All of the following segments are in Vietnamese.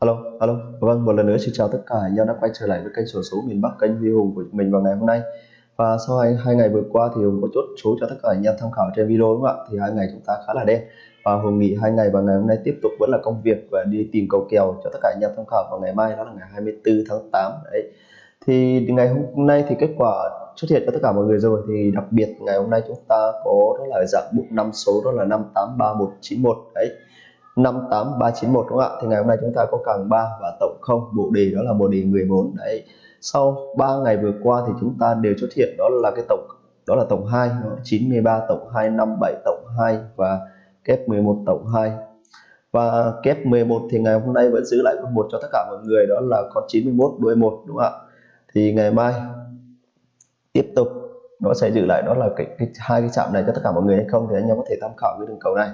Alo, alo. Vâng, một lần nữa xin chào tất cả anh em đã quay trở lại với kênh sổ số miền Bắc kênh Huy Hùng của mình vào ngày hôm nay. Và sau hai, hai ngày vừa qua thì Hùng có chốt số cho tất cả anh em tham khảo trên video đúng không ạ? Thì hai ngày chúng ta khá là đen và Hùng nghỉ hai ngày và ngày hôm nay tiếp tục vẫn là công việc và đi tìm cầu kèo cho tất cả anh em tham khảo vào ngày mai đó là ngày 24 tháng 8 đấy. Thì ngày hôm nay thì kết quả xuất hiện cho tất cả mọi người rồi thì đặc biệt ngày hôm nay chúng ta có đó là dạng bộ năm số đó là 583191 đấy 58391 đúng không ạ? Thì ngày hôm nay chúng ta có càng 3 và tổng 0, bộ đề đó là bộ đề 14 đấy. Sau 3 ngày vừa qua thì chúng ta đều xuất hiện đó là cái tổng đó là tổng 2, 93 tổng 2, 57 tổng 2 và kép 11 tổng 2. Và kép 11 thì ngày hôm nay vẫn giữ lại con một cho tất cả mọi người đó là con 91 đuôi 1 đúng không ạ? Thì ngày mai tiếp tục nó sẽ giữ lại đó là cái, cái hai cái chạm này cho tất cả mọi người hay không thì anh em có thể tham khảo cái đường cầu này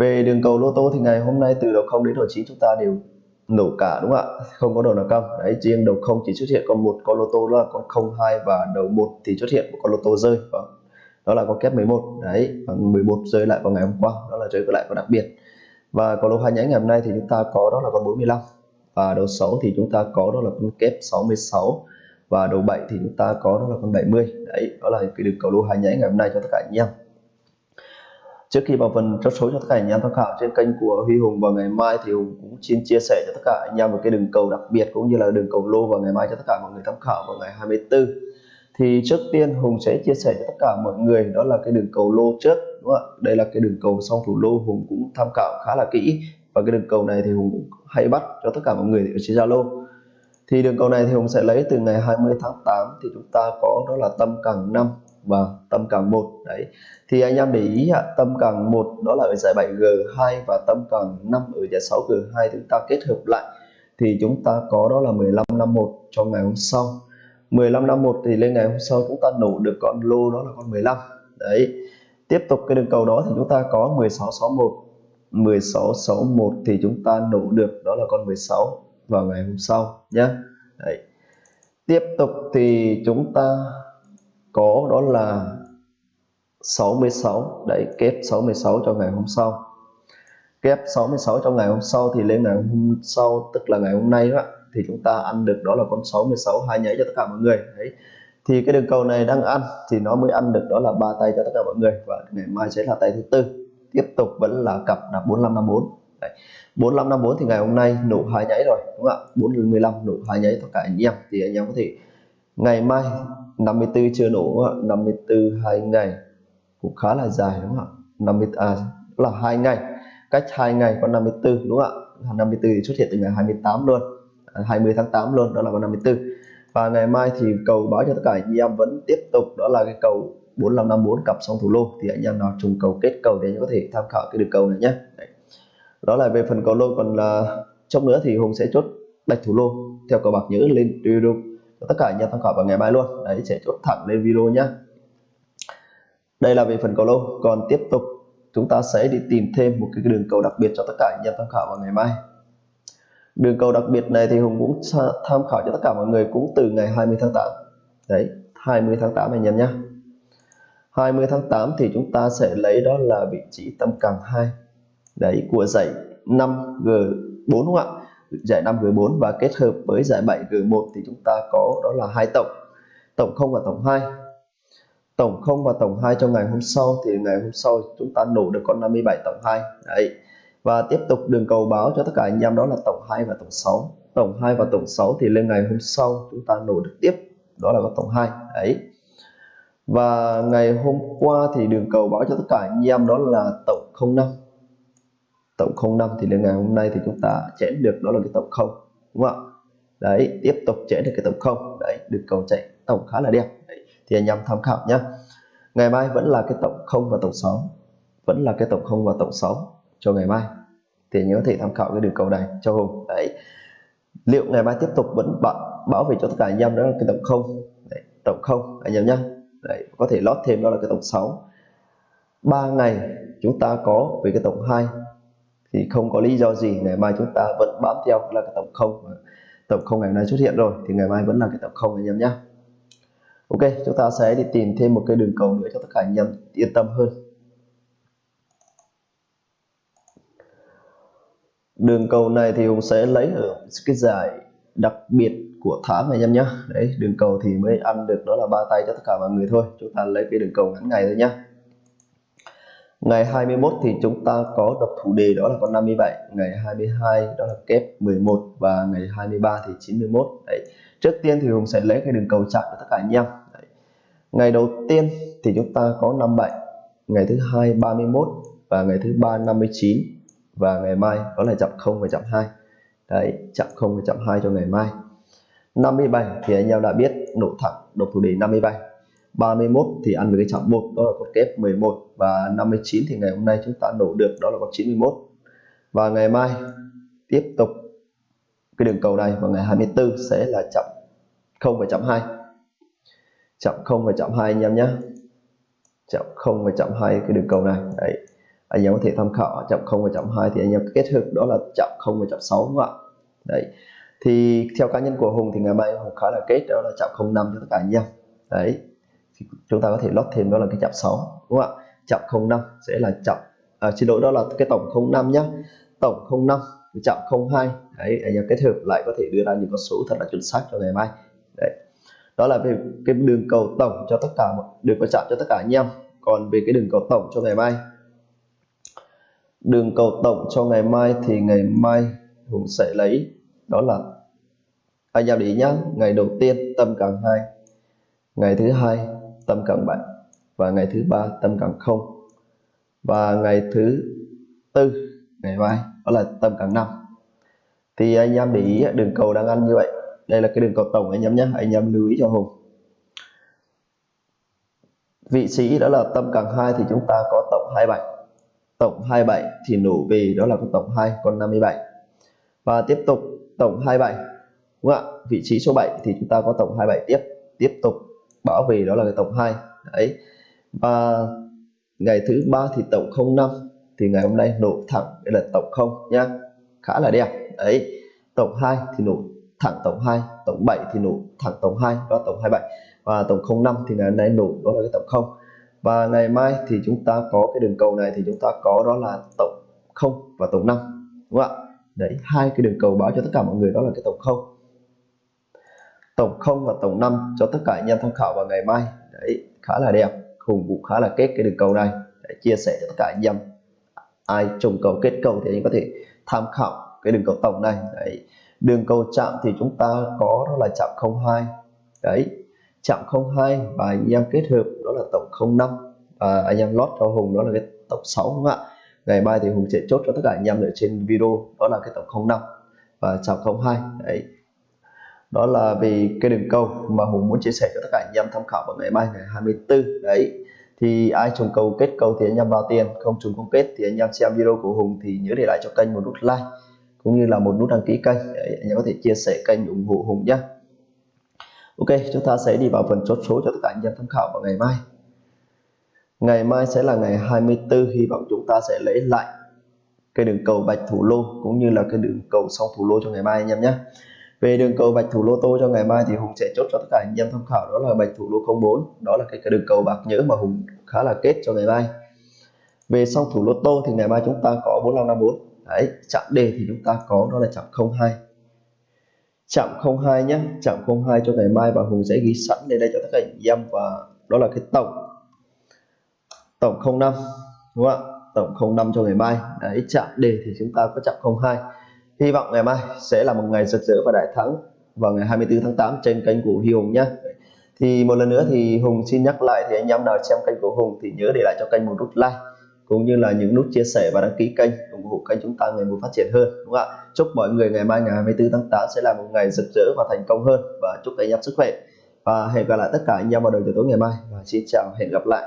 về đường cầu lô tô thì ngày hôm nay từ đầu 0 đến đầu 9 chúng ta đều nổ cả, đúng không ạ? Không có đầu nào cong. Đấy, riêng đầu 0 chỉ xuất hiện con một con lô tô, đó là con 02 và đầu 1 thì xuất hiện một con lô tô rơi. Vâng. đó là con kép 11 đấy vâng, và 11 rơi lại vào ngày hôm qua. Đó là rơi lại con đặc biệt. Và con lô hai nhánh ngày hôm nay thì chúng ta có đó là con 45 và đầu 6 thì chúng ta có đó là con kép 66 và đầu 7 thì chúng ta có đó là con 70 đấy, đó là cái đường cầu lô hai nhánh ngày hôm nay cho tất cả anh em trước khi vào phần chốt số cho tất cả anh em tham khảo trên kênh của Huy Hùng vào ngày mai thì Hùng cũng xin chia sẻ cho tất cả anh em một cái đường cầu đặc biệt cũng như là đường cầu lô vào ngày mai cho tất cả mọi người tham khảo vào ngày 24 thì trước tiên Hùng sẽ chia sẻ cho tất cả mọi người, đó là cái đường cầu lô trước, đúng không ạ? Đây là cái đường cầu song thủ lô, Hùng cũng tham khảo khá là kỹ. Và cái đường cầu này thì Hùng cũng hay bắt cho tất cả mọi người ở trên Zalo. Thì đường cầu này thì Hùng sẽ lấy từ ngày 20 tháng 8 thì chúng ta có đó là tâm càng năm và tâm càng một, đấy. Thì anh em để ý ạ, tâm càng một đó là ở giải 7G2 và tâm càng 5 ở giải 6G2 chúng ta kết hợp lại. Thì chúng ta có đó là 1551 cho ngày hôm sau. 1551 thì lên ngày hôm sau chúng ta nổ được con lô đó là con 15 đấy. Tiếp tục cái đường cầu đó thì chúng ta có 1661 1661 thì chúng ta nổ được đó là con 16 vào ngày hôm sau nhé đấy. Tiếp tục thì chúng ta có, đó là 66 đấy, kép 66 cho ngày hôm sau. Kép 66 cho ngày hôm sau thì lên ngày hôm sau, tức là ngày hôm nay đó, thì chúng ta ăn được đó là con 66 hai nháy cho tất cả mọi người. Đấy. Thì cái đường cầu này đang ăn thì nó mới ăn được đó là ba tay cho tất cả mọi người. Và ngày mai sẽ là tay thứ tư. Tiếp tục vẫn là cặp là 4554 đấy. 4554 thì ngày hôm nay nổ hai nháy rồi, đúng không ạ? 415 nổ hai nháy tất cả anh em. Thì anh em có thể, ngày mai 54 chưa nổ 54 hai ngày. Cũng khá là dài, đúng không ạ? 50 à là hai ngày. Cách hai ngày có 54 đúng không ạ? 54 thì xuất hiện từ ngày 28 luôn. À, 20 tháng 8 luôn, đó là con 54 và ngày mai thì cầu báo cho tất cả anh em vẫn tiếp tục, đó là cái cầu 4554 cặp song thủ lô. Thì anh em nào trùng cầu kết cầu thì anh em có thể tham khảo cái đường cầu này nhé. Đấy. đó là về phần cầu lô, còn là trong nữa thì hùng sẽ chốt bạch thủ lô theo cầu bạc nhớ lên video tất cả anh em tham khảo vào ngày mai luôn. Đấy, sẽ chốt thẳng lên video nhé đây là về phần cầu lô còn tiếp tục, chúng ta sẽ đi tìm thêm một cái đường cầu đặc biệt cho tất cả anh em tham khảo vào ngày mai. Đường cầu đặc biệt này thì Hùng cũng tham khảo cho tất cả mọi người cũng từ ngày 20 tháng 8 đấy 20 tháng 8 anh em nhé 20 tháng 8 thì chúng ta sẽ lấy đó là vị trí tâm càng 2 đấy, của dãy 5G4 đúng không ạ? Giải 5G4 và kết hợp với giải 7G1 thì chúng ta có đó là hai tổng tổng 0 và tổng 2 tổng 0 và tổng 2 cho ngày hôm sau thì ngày hôm sau chúng ta nổ được con 57 tổng 2 đấy. Và tiếp tục đường cầu báo cho tất cả anh em đó là tổng 2 và tổng 6 tổng 2 và tổng 6 thì lên ngày hôm sau chúng ta nổ được tiếp, đó là con tổng 2 đấy. Và ngày hôm qua thì đường cầu báo cho tất cả anh em đó là tổng 05 tổng 05 thì đến ngày hôm nay thì chúng ta chém được đó là cái tổng 0 đúng không ạ? Đấy tiếp tục chém được cái tổng 0 đấy được cầu chạy tổng khá là đẹp. Đấy. thì anh em tham khảo nhé ngày mai vẫn là cái tổng 0 và tổng 6 vẫn là cái tổng 0 và tổng 6 cho ngày mai. Thì anh em có thể tham khảo cái đường cầu này cho Hùng. Đấy. Liệu ngày mai tiếp tục vẫn bảo, bảo vệ cho tất cả anh em đó là cái tổng 0 đấy, tổng 0 anh em nhé đấy có thể lót thêm đó là cái tổng 6 3 ngày chúng ta có về cái tổng 2 thì không có lý do gì, ngày mai chúng ta vẫn bám theo là cái tổng không tổng không ngày hôm nay xuất hiện rồi, thì ngày mai vẫn là cái tổng không anh em nhé ok, chúng ta sẽ đi tìm thêm một cái đường cầu nữa cho tất cả anh em yên tâm hơn. Đường cầu này thì Hùng sẽ lấy ở cái giải đặc biệt của tháng anh em nhé đấy, đường cầu thì mới ăn được đó là ba tay cho tất cả mọi người thôi. Chúng ta lấy cái đường cầu ngắn ngày thôi nhá ngày 21 thì chúng ta có độc thủ đề đó là con 57 ngày 22 đó là kép 11 và ngày 23 thì 91 đấy, trước tiên thì Hùng sẽ lấy cái đường cầu chạm cho tất cả anh em. Đấy. ngày đầu tiên thì chúng ta có 57 ngày thứ hai 31 và ngày thứ ba 59 và ngày mai, đó là chạm 0 và chạm 2 đấy, chạm 0 và chạm 2 cho ngày mai. 57 thì anh em đã biết, nổ thẳng, độc thủ đề 57 31 thì ăn với cái chạm 1 đó là con kép 11 và 59 thì ngày hôm nay chúng ta nổ được, đó là con 91 và ngày mai tiếp tục cái đường cầu này vào ngày 24 sẽ là chậm 0 và chậm 2 chậm 0 và chậm 2 anh em nhé. Chậm 0 và chậm 2 cái đường cầu này. Đấy, anh em có thể tham khảo chậm 0 và chậm 2 thì anh em kết hợp, đó là chậm 0 và chậm 6 đúng không ạ? Đấy, thì theo cá nhân của Hùng thì ngày mai Hùng khá là kết, đó là chạm 05 cho tất cả anh em. Đấy thì chúng ta có thể lót thêm đó là cái chạm 6 đúng không ạ? Chạm 05 sẽ là chạm à, xin lỗi đó là cái tổng 05 nhá. Tổng 05 chạm 02 đấy anh em kết hợp lại có thể đưa ra những con số thật là chuẩn xác cho ngày mai. Đấy. Đó là về cái đường cầu tổng cho tất cả đường cầu chạm cho tất cả anh em. Còn về cái đường cầu tổng cho ngày mai. Đường cầu tổng cho ngày mai thì ngày mai Hùng sẽ lấy đó là anh em để ý nhá ngày đầu tiên tâm càng hai ngày thứ hai tâm càng bảy và ngày thứ ba, tâm càng không. Và ngày thứ tư, ngày mai, đó là tâm càng năm. Thì anh em để ý, đường cầu đang ăn như vậy. Đây là cái đường cầu tổng anh em nhé. Anh em lưu ý cho hùng. Vị trí đó là tâm càng 2 thì chúng ta có tổng 27 tổng 27 thì nổ về, đó là con tổng 2 con 57 và tiếp tục, tổng 27 đúng không ạ? Vị trí số 7 thì chúng ta có tổng 27 tiếp. Tiếp tục bảo về đó là ngày tổng 2 đấy. Và ngày thứ ba thì tổng 05 thì ngày hôm nay nổ thẳng, đây là tổng 0 nhá khá là đẹp. Đấy. Tổng 2 thì nổ thẳng tổng 2 tổng 7 thì nổ thẳng tổng 2 đó tổng 27 và tổng 05 thì ngày hôm nay nổ, đó là cái tổng 0 và ngày mai thì chúng ta có cái đường cầu này thì chúng ta có đó là tổng 0 và tổng 5 đúng không ạ? Đấy, hai cái đường cầu báo cho tất cả mọi người đó là cái tổng 0 tổng 0 và tổng 5 cho tất cả anh em tham khảo vào ngày mai. Đấy, khá là đẹp, hùng cũng khá là kết cái đường cầu này. Để chia sẻ cho tất cả anh em. Ai trùng cầu kết cầu thì anh có thể tham khảo cái đường cầu tổng này. Đấy, đường cầu chạm thì chúng ta có đó là chạm 02 đấy, chạm 02 và anh em kết hợp đó là tổng 05 và anh em lót cho Hùng đó là cái tổng 6 đúng không ạ? Ngày mai thì Hùng sẽ chốt cho tất cả anh em ở trên video, đó là cái tổng 05 và chạm 02 đấy đó là vì cái đường câu mà Hùng muốn chia sẻ cho tất cả anh em tham khảo vào ngày mai, ngày 24 đấy. Thì ai trùng cầu kết cầu thì anh em vào tiền, không trùng không kết thì anh em xem video của Hùng thì nhớ để lại cho kênh một nút like, cũng như là một nút đăng ký kênh để anh em có thể chia sẻ kênh ủng hộ Hùng nhé Ok, chúng ta sẽ đi vào phần chốt số cho tất cả anh em tham khảo vào ngày mai. Ngày mai sẽ là ngày 24 hy vọng chúng ta sẽ lấy lại cái đường cầu bạch thủ lô, cũng như là cái đường cầu song thủ lô cho ngày mai anh em nhé về đường cầu bạch thủ lô tô cho ngày mai thì Hùng sẽ chốt cho tất cả anh em tham khảo đó là bạch thủ lô 04 đó là cái, cái đường cầu bạc nhớ mà Hùng khá là kết cho ngày mai. Về song thủ lô tô thì ngày mai chúng ta có 4554 đấy chạm đề thì chúng ta có đó là chạm 02 chạm 02 nhé chạm 02 cho ngày mai và Hùng sẽ ghi sẵn lên đây cho tất cả anh em và đó là cái tổng tổng 05 đúng không ạ? Tổng 05 cho ngày mai. Đấy chạm đề thì chúng ta có chạm 02 hy vọng ngày mai sẽ là một ngày rực rỡ và đại thắng vào ngày 24 tháng 8 trên kênh của Huy Hùng nhé. Thì một lần nữa thì Hùng xin nhắc lại thì anh em nào xem kênh của Hùng thì nhớ để lại cho kênh một nút like, cũng như là những nút chia sẻ và đăng ký kênh ủng hộ kênh chúng ta ngày một phát triển hơn, đúng không ạ? Chúc mọi người ngày mai ngày 24 tháng 8 sẽ là một ngày rực rỡ và thành công hơn, và chúc anh em sức khỏe. Và hẹn gặp lại tất cả anh em vào đầu giờ tối ngày mai, và xin chào, hẹn gặp lại.